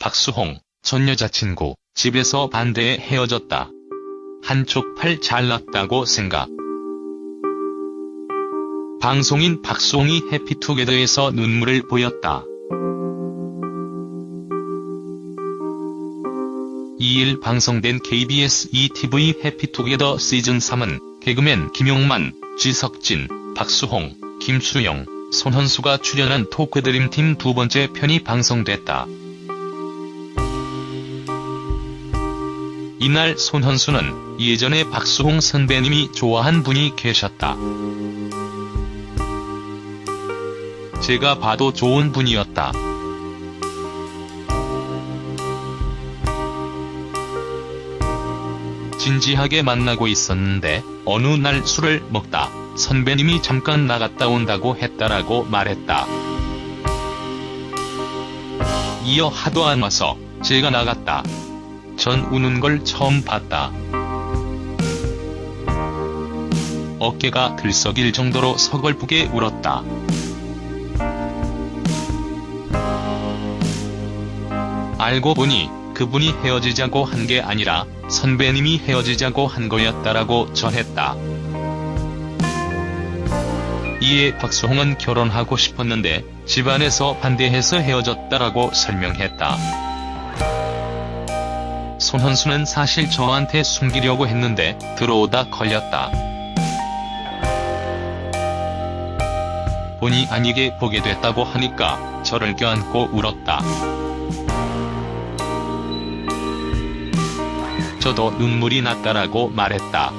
박수홍, 전 여자친구, 집에서 반대해 헤어졌다. 한쪽 팔 잘났다고 생각. 방송인 박수홍이 해피투게더에서 눈물을 보였다. 2일 방송된 KBS ETV 해피투게더 시즌3은 개그맨 김용만, 지석진, 박수홍, 김수영, 손헌수가 출연한 토크드림팀 두 번째 편이 방송됐다. 이날 손헌수는 예전에 박수홍 선배님이 좋아한 분이 계셨다. 제가 봐도 좋은 분이었다. 진지하게 만나고 있었는데 어느 날 술을 먹다 선배님이 잠깐 나갔다 온다고 했다라고 말했다. 이어 하도 안 와서 제가 나갔다. 전 우는 걸 처음 봤다. 어깨가 들썩일 정도로 서글프게 울었다. 알고 보니 그분이 헤어지자고 한 게 아니라 선배님이 헤어지자고 한 거였다라고 전했다. 이에 박수홍은 결혼하고 싶었는데 집안에서 반대해서 헤어졌다라고 설명했다. 손헌수는 사실 저한테 숨기려고 했는데 들어오다 걸렸다. 본의 아니게 보게 됐다고 하니까 저를 껴안고 울었다. 저도 눈물이 났다라고 말했다.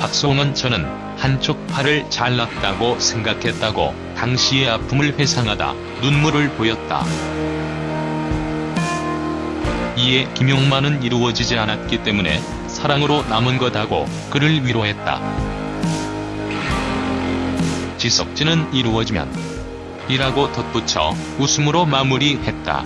박수홍은 저는 한쪽 팔을 잘났다고 생각했다고 당시의 아픔을 회상하다 눈물을 보였다. 이에 김용만은 이루어지지 않았기 때문에 사랑으로 남은 거다고 그를 위로했다. 지석진은 이루어지면 이라고 덧붙여 웃음으로 마무리했다.